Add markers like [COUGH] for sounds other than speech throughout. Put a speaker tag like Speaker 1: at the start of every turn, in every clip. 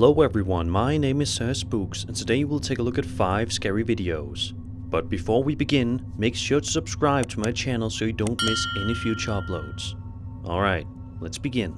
Speaker 1: Hello everyone, my name is Sir Spooks and today we'll take a look at 5 scary videos. But before we begin, make sure to subscribe to my channel so you don't miss any future uploads. Alright, let's begin.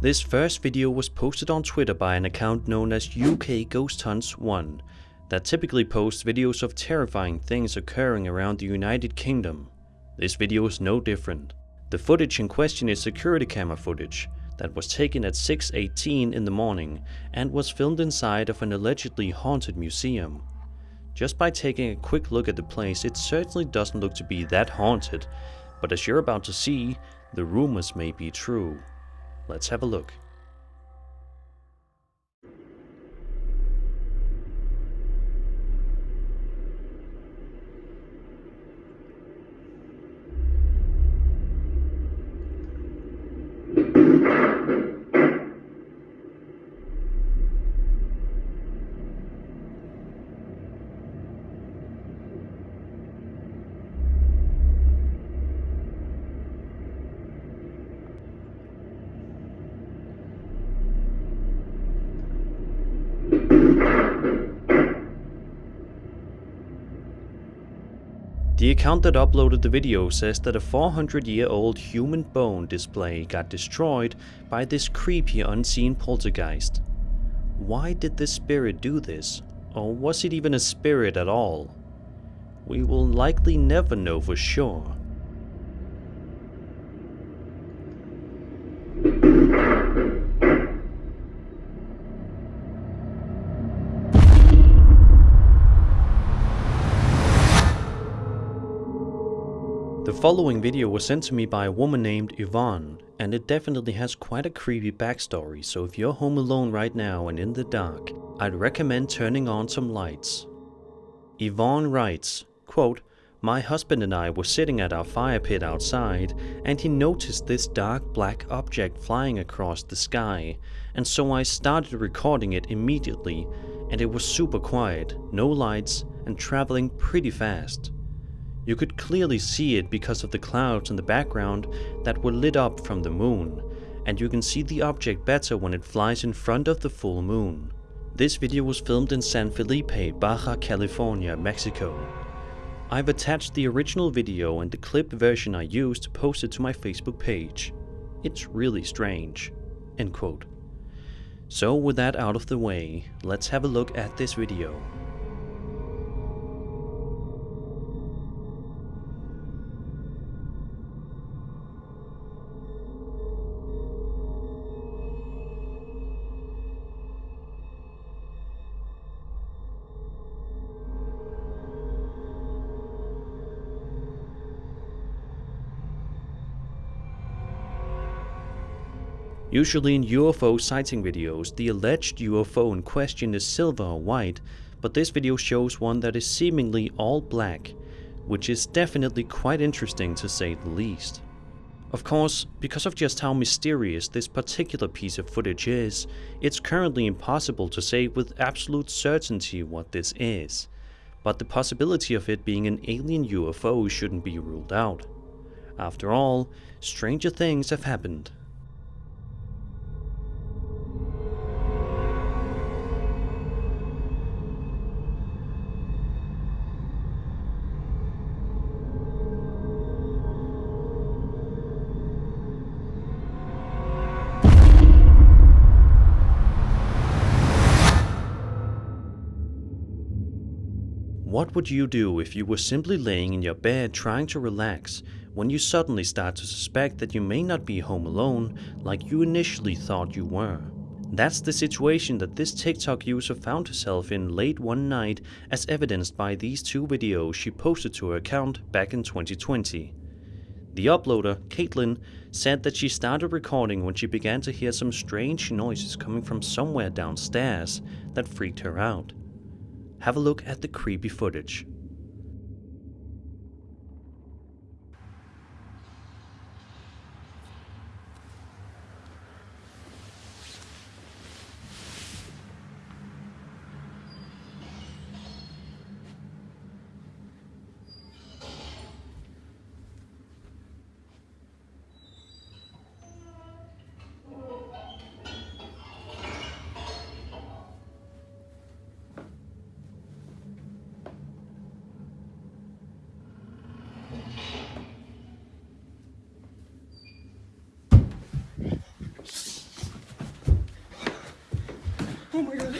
Speaker 1: This first video was posted on Twitter by an account known as UK Ghost Hunts 1 that typically posts videos of terrifying things occurring around the United Kingdom. This video is no different. The footage in question is security camera footage that was taken at 6.18 in the morning and was filmed inside of an allegedly haunted museum. Just by taking a quick look at the place it certainly doesn't look to be that haunted, but as you're about to see, the rumors may be true. Let's have a look. The account that uploaded the video says that a 400 year old human bone display got destroyed by this creepy unseen poltergeist. Why did this spirit do this? Or was it even a spirit at all? We will likely never know for sure. Following video was sent to me by a woman named Yvonne, and it definitely has quite a creepy backstory, so if you're home alone right now and in the dark, I'd recommend turning on some lights. Yvonne writes, quote, My husband and I were sitting at our fire pit outside, and he noticed this dark black object flying across the sky, and so I started recording it immediately, and it was super quiet, no lights, and traveling pretty fast. You could clearly see it because of the clouds in the background that were lit up from the moon, and you can see the object better when it flies in front of the full moon. This video was filmed in San Felipe, Baja California, Mexico. I've attached the original video and the clipped version I used to post it to my Facebook page. It's really strange. End quote. So with that out of the way, let's have a look at this video. Usually in UFO sighting videos, the alleged UFO in question is silver or white, but this video shows one that is seemingly all black, which is definitely quite interesting to say the least. Of course, because of just how mysterious this particular piece of footage is, it's currently impossible to say with absolute certainty what this is, but the possibility of it being an alien UFO shouldn't be ruled out. After all, stranger things have happened. What would you do if you were simply laying in your bed trying to relax when you suddenly start to suspect that you may not be home alone like you initially thought you were? That's the situation that this TikTok user found herself in late one night as evidenced by these two videos she posted to her account back in 2020. The uploader, Caitlin, said that she started recording when she began to hear some strange noises coming from somewhere downstairs that freaked her out have a look at the creepy footage.
Speaker 2: Oh my god.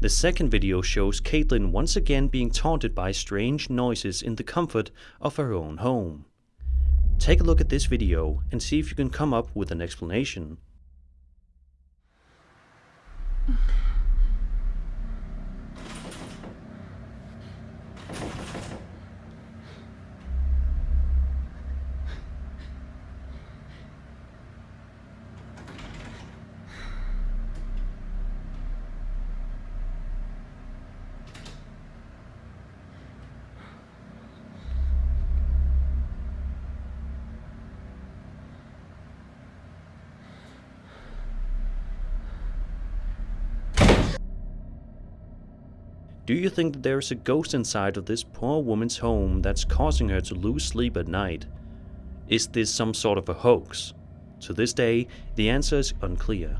Speaker 1: The second video shows Caitlin once again being taunted by strange noises in the comfort of her own home. Take a look at this video and see if you can come up with an explanation. Do you think that there is a ghost inside of this poor woman's home that's causing her to lose sleep at night? Is this some sort of a hoax? To this day, the answer is unclear.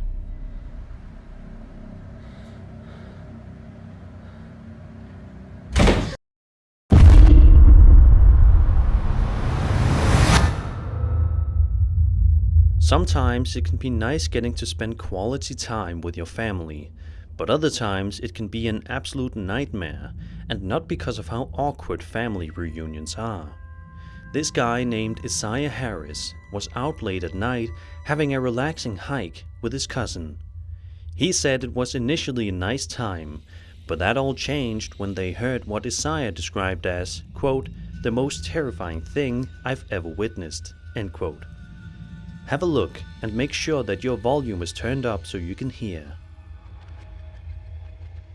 Speaker 1: Sometimes it can be nice getting to spend quality time with your family, but other times it can be an absolute nightmare, and not because of how awkward family reunions are. This guy named Isaiah Harris was out late at night having a relaxing hike with his cousin. He said it was initially a nice time, but that all changed when they heard what Isaiah described as, quote, the most terrifying thing I've ever witnessed, end quote. Have a look and make sure that your volume is turned up so you can hear.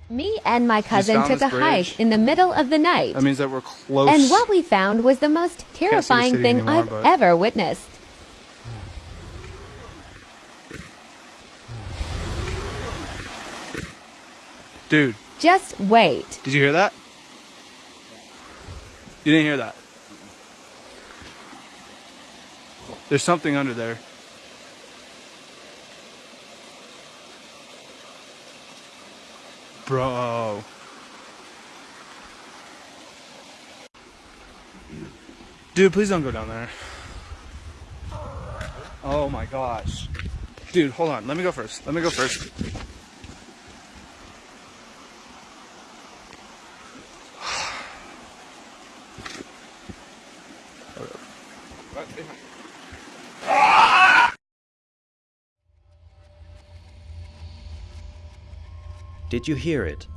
Speaker 3: Me and my cousin took a
Speaker 2: bridge?
Speaker 3: hike in the middle of the night.
Speaker 2: That means that we're close.
Speaker 3: And what we found was the most
Speaker 2: see the
Speaker 3: terrifying thing
Speaker 2: anymore,
Speaker 3: I've
Speaker 2: but-
Speaker 3: ever witnessed.
Speaker 2: Dude,
Speaker 3: Just wait.
Speaker 2: did you hear that? You didn't hear that. There's something under there. Bro. Dude, please don't go down there. Oh my gosh. Dude, hold on. Let me go first. Let me go first. [SIGHS]
Speaker 1: Did you hear it?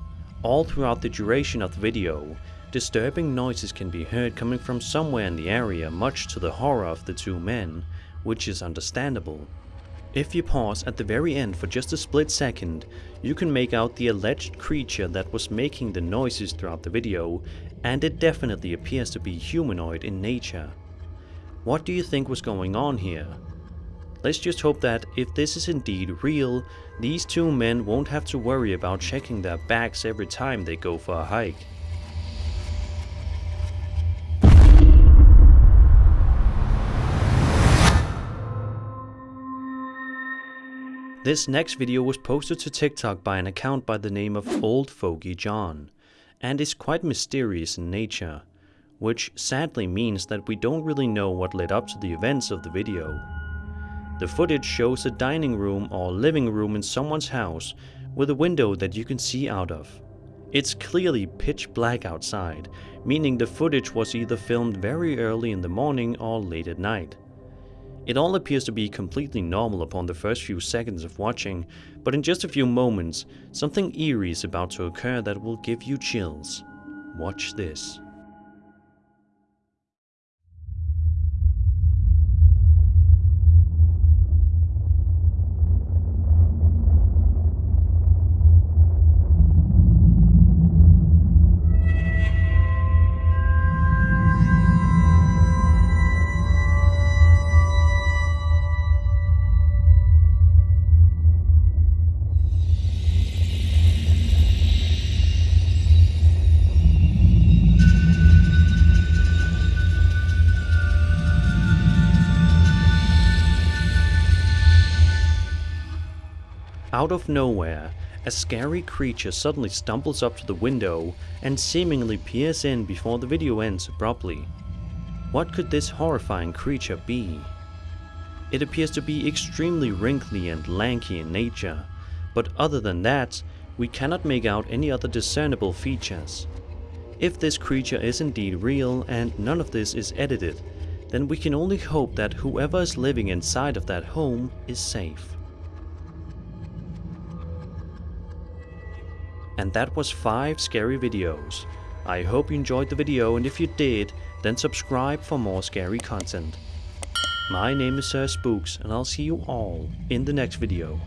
Speaker 1: All throughout the duration of the video, disturbing noises can be heard coming from somewhere in the area much to the horror of the two men, which is understandable. If you pause at the very end for just a split second, you can make out the alleged creature that was making the noises throughout the video, and it definitely appears to be humanoid in nature. What do you think was going on here? Let's just hope that if this is indeed real, these two men won't have to worry about checking their bags every time they go for a hike. This next video was posted to TikTok by an account by the name of Old Fogey John, and is quite mysterious in nature, which sadly means that we don't really know what led up to the events of the video. The footage shows a dining room or living room in someone's house with a window that you can see out of. It's clearly pitch black outside, meaning the footage was either filmed very early in the morning or late at night. It all appears to be completely normal upon the first few seconds of watching, but in just a few moments, something eerie is about to occur that will give you chills. Watch this. Out of nowhere, a scary creature suddenly stumbles up to the window and seemingly peers in before the video ends abruptly. What could this horrifying creature be? It appears to be extremely wrinkly and lanky in nature, but other than that, we cannot make out any other discernible features. If this creature is indeed real and none of this is edited, then we can only hope that whoever is living inside of that home is safe. And that was 5 scary videos. I hope you enjoyed the video and if you did, then subscribe for more scary content. My name is Sir Spooks and I'll see you all in the next video.